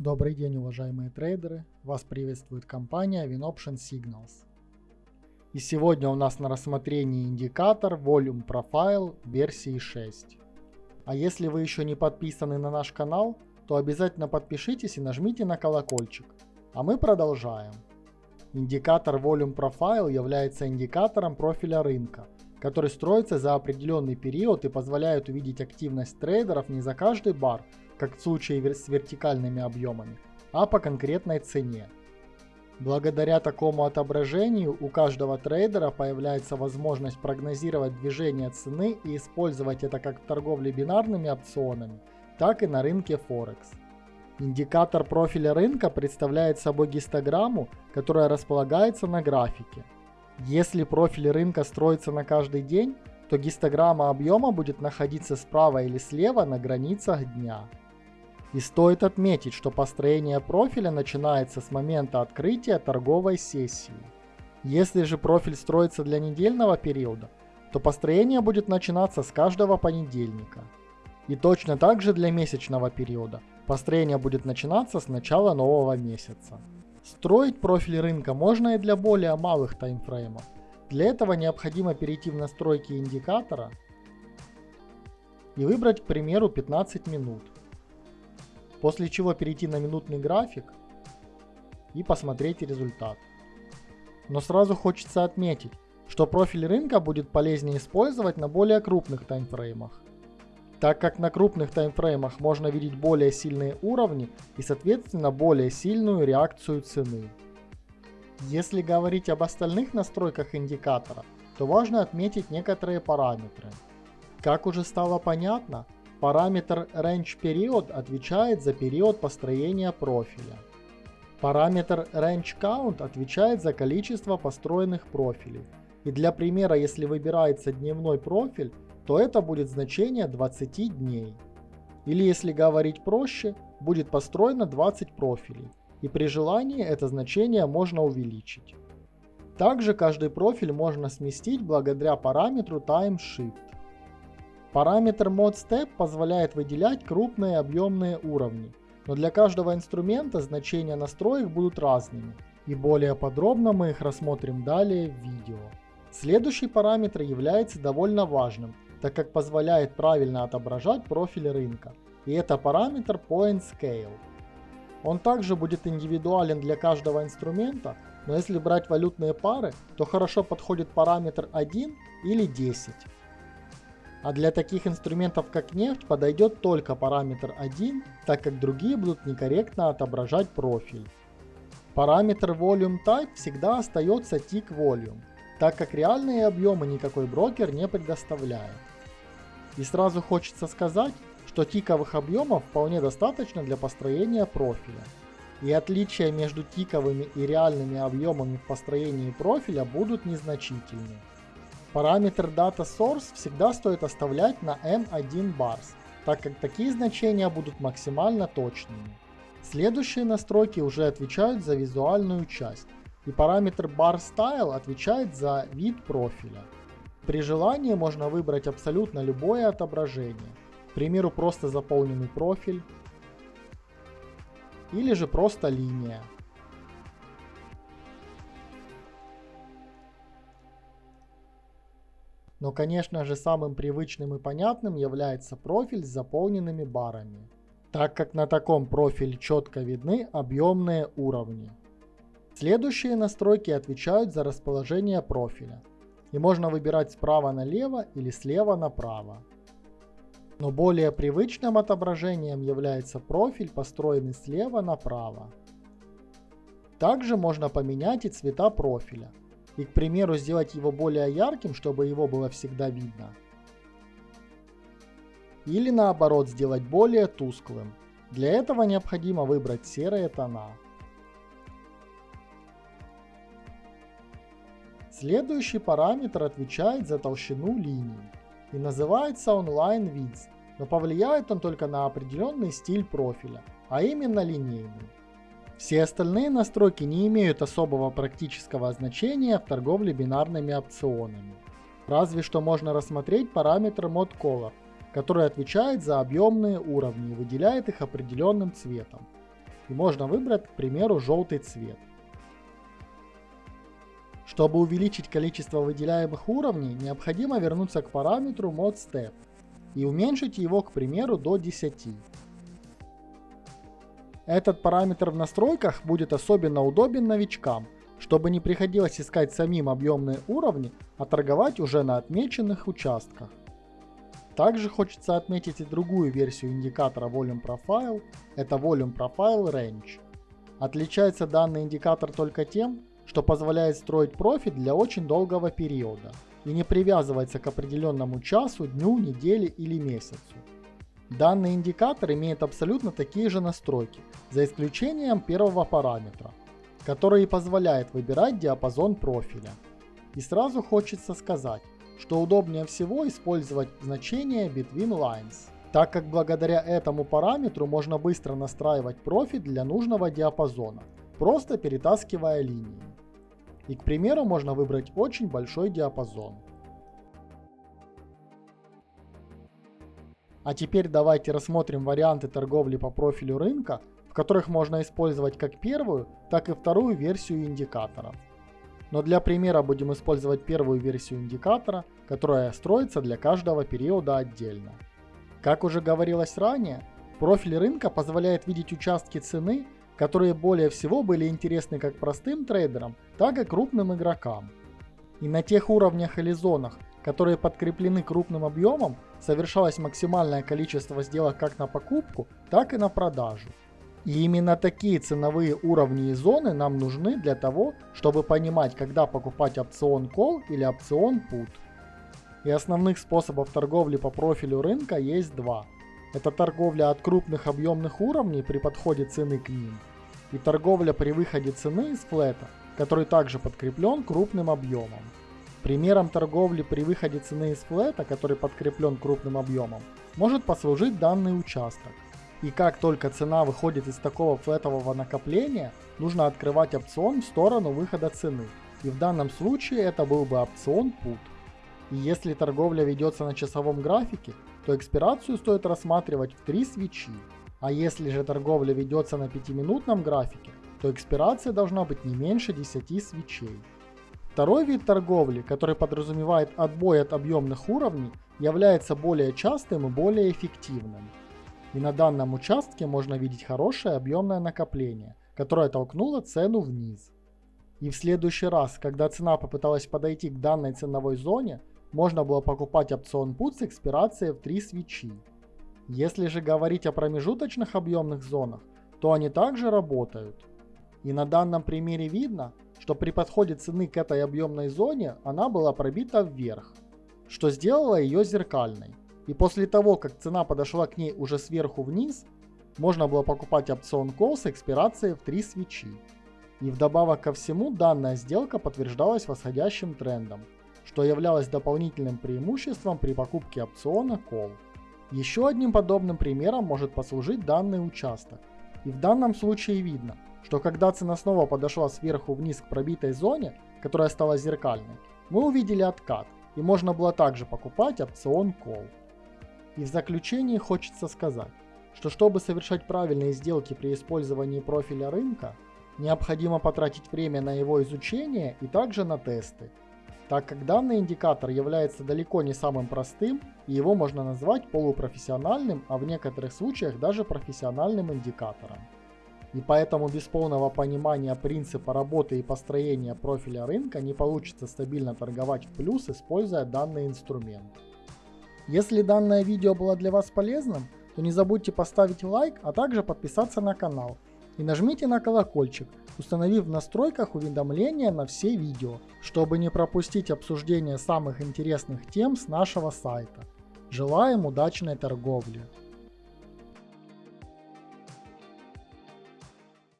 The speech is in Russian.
Добрый день, уважаемые трейдеры! Вас приветствует компания WinOption Signals. И сегодня у нас на рассмотрении индикатор Volume Profile версии 6. А если вы еще не подписаны на наш канал, то обязательно подпишитесь и нажмите на колокольчик. А мы продолжаем. Индикатор Volume Profile является индикатором профиля рынка, который строится за определенный период и позволяет увидеть активность трейдеров не за каждый бар, как в случае с вертикальными объемами, а по конкретной цене. Благодаря такому отображению у каждого трейдера появляется возможность прогнозировать движение цены и использовать это как в торговле бинарными опционами, так и на рынке Форекс. Индикатор профиля рынка представляет собой гистограмму, которая располагается на графике. Если профиль рынка строится на каждый день, то гистограмма объема будет находиться справа или слева на границах дня. И стоит отметить, что построение профиля начинается с момента открытия торговой сессии. Если же профиль строится для недельного периода, то построение будет начинаться с каждого понедельника. И точно так же для месячного периода. Построение будет начинаться с начала нового месяца. Строить профиль рынка можно и для более малых таймфреймов. Для этого необходимо перейти в настройки индикатора и выбрать, к примеру, 15 минут. После чего перейти на минутный график и посмотреть результат. Но сразу хочется отметить, что профиль рынка будет полезнее использовать на более крупных таймфреймах, так как на крупных таймфреймах можно видеть более сильные уровни и соответственно более сильную реакцию цены. Если говорить об остальных настройках индикатора, то важно отметить некоторые параметры. Как уже стало понятно, Параметр range отвечает за период построения профиля. Параметр range отвечает за количество построенных профилей. И для примера, если выбирается дневной профиль, то это будет значение 20 дней. Или если говорить проще, будет построено 20 профилей. И при желании это значение можно увеличить. Также каждый профиль можно сместить благодаря параметру TimeShift. Параметр ModStep позволяет выделять крупные объемные уровни, но для каждого инструмента значения настроек будут разными, и более подробно мы их рассмотрим далее в видео. Следующий параметр является довольно важным, так как позволяет правильно отображать профиль рынка, и это параметр Point Scale. Он также будет индивидуален для каждого инструмента, но если брать валютные пары, то хорошо подходит параметр 1 или 10. А для таких инструментов как нефть подойдет только параметр 1, так как другие будут некорректно отображать профиль. Параметр Volume Type всегда остается Tick Volume, так как реальные объемы никакой брокер не предоставляет. И сразу хочется сказать, что тиковых объемов вполне достаточно для построения профиля. И отличия между тиковыми и реальными объемами в построении профиля будут незначительны. Параметр Data Source всегда стоит оставлять на M1 bars, так как такие значения будут максимально точными. Следующие настройки уже отвечают за визуальную часть, и параметр Bar Style отвечает за вид профиля. При желании можно выбрать абсолютно любое отображение, к примеру просто заполненный профиль, или же просто линия. Но, конечно же, самым привычным и понятным является профиль с заполненными барами, так как на таком профиле четко видны объемные уровни. Следующие настройки отвечают за расположение профиля, и можно выбирать справа налево или слева направо. Но более привычным отображением является профиль, построенный слева направо. Также можно поменять и цвета профиля, и, к примеру, сделать его более ярким, чтобы его было всегда видно. Или наоборот, сделать более тусклым. Для этого необходимо выбрать серые тона. Следующий параметр отвечает за толщину линий и называется Online Width, но повлияет он только на определенный стиль профиля, а именно линейный. Все остальные настройки не имеют особого практического значения в торговле бинарными опционами. Разве что можно рассмотреть параметр ModColor, который отвечает за объемные уровни и выделяет их определенным цветом. и можно выбрать, к примеру, желтый цвет. Чтобы увеличить количество выделяемых уровней, необходимо вернуться к параметру modStep и уменьшить его, к примеру, до 10. Этот параметр в настройках будет особенно удобен новичкам, чтобы не приходилось искать самим объемные уровни, а торговать уже на отмеченных участках. Также хочется отметить и другую версию индикатора Volume Profile, это Volume Profile Range. Отличается данный индикатор только тем, что позволяет строить профит для очень долгого периода и не привязывается к определенному часу, дню, неделе или месяцу. Данный индикатор имеет абсолютно такие же настройки, за исключением первого параметра, который позволяет выбирать диапазон профиля. И сразу хочется сказать, что удобнее всего использовать значение Between Lines, так как благодаря этому параметру можно быстро настраивать профит для нужного диапазона, просто перетаскивая линии. И к примеру можно выбрать очень большой диапазон. А теперь давайте рассмотрим варианты торговли по профилю рынка, в которых можно использовать как первую, так и вторую версию индикаторов. Но для примера будем использовать первую версию индикатора, которая строится для каждого периода отдельно. Как уже говорилось ранее, профиль рынка позволяет видеть участки цены которые более всего были интересны как простым трейдерам, так и крупным игрокам. И на тех уровнях или зонах, которые подкреплены крупным объемом, совершалось максимальное количество сделок как на покупку, так и на продажу. И именно такие ценовые уровни и зоны нам нужны для того, чтобы понимать, когда покупать опцион Call или опцион Put. И основных способов торговли по профилю рынка есть два. Это торговля от крупных объемных уровней при подходе цены к ним – и торговля при выходе цены из флета, который также подкреплен крупным объемом. Примером торговли при выходе цены из флета, который подкреплен крупным объемом, может послужить данный участок. И как только цена выходит из такого флетового накопления, нужно открывать опцион в сторону выхода цены. И в данном случае это был бы опцион PUT. И если торговля ведется на часовом графике, то экспирацию стоит рассматривать в три свечи. А если же торговля ведется на 5-минутном графике, то экспирация должна быть не меньше 10 свечей. Второй вид торговли, который подразумевает отбой от объемных уровней, является более частым и более эффективным. И на данном участке можно видеть хорошее объемное накопление, которое толкнуло цену вниз. И в следующий раз, когда цена попыталась подойти к данной ценовой зоне, можно было покупать опцион PUT с экспирацией в 3 свечи. Если же говорить о промежуточных объемных зонах, то они также работают. И на данном примере видно, что при подходе цены к этой объемной зоне она была пробита вверх, что сделало ее зеркальной. И после того, как цена подошла к ней уже сверху вниз, можно было покупать опцион Call с экспирацией в 3 свечи. И вдобавок ко всему данная сделка подтверждалась восходящим трендом, что являлось дополнительным преимуществом при покупке опциона Call. Еще одним подобным примером может послужить данный участок. И в данном случае видно, что когда цена снова подошла сверху вниз к пробитой зоне, которая стала зеркальной, мы увидели откат, и можно было также покупать опцион Call. И в заключении хочется сказать, что чтобы совершать правильные сделки при использовании профиля рынка, необходимо потратить время на его изучение и также на тесты, так как данный индикатор является далеко не самым простым, и его можно назвать полупрофессиональным, а в некоторых случаях даже профессиональным индикатором. И поэтому без полного понимания принципа работы и построения профиля рынка не получится стабильно торговать в плюс, используя данный инструмент. Если данное видео было для вас полезным, то не забудьте поставить лайк, а также подписаться на канал – и нажмите на колокольчик, установив в настройках уведомления на все видео, чтобы не пропустить обсуждение самых интересных тем с нашего сайта. Желаем удачной торговли!